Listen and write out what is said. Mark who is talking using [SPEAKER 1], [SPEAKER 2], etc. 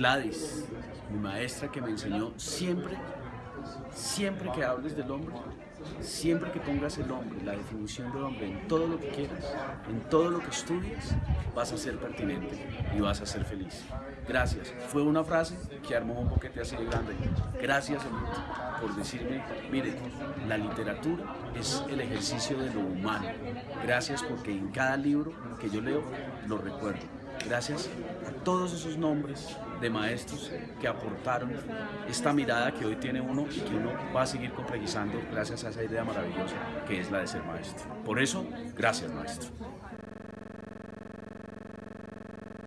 [SPEAKER 1] Gladys, mi maestra que me enseñó siempre, siempre que hables del hombre, siempre que pongas el hombre, la definición del hombre en todo lo que quieras, en todo lo que estudies, vas a ser pertinente y vas a ser feliz. Gracias. Fue una frase que armó un boquete así de grande. Gracias, por decirme, mire, la literatura es el ejercicio de lo humano. Gracias porque en cada libro que yo leo lo recuerdo. Gracias a todos esos nombres de maestros que aportaron esta mirada que hoy tiene uno y que uno va a seguir complejizando gracias a esa idea maravillosa que es la de ser maestro. Por eso, gracias maestro.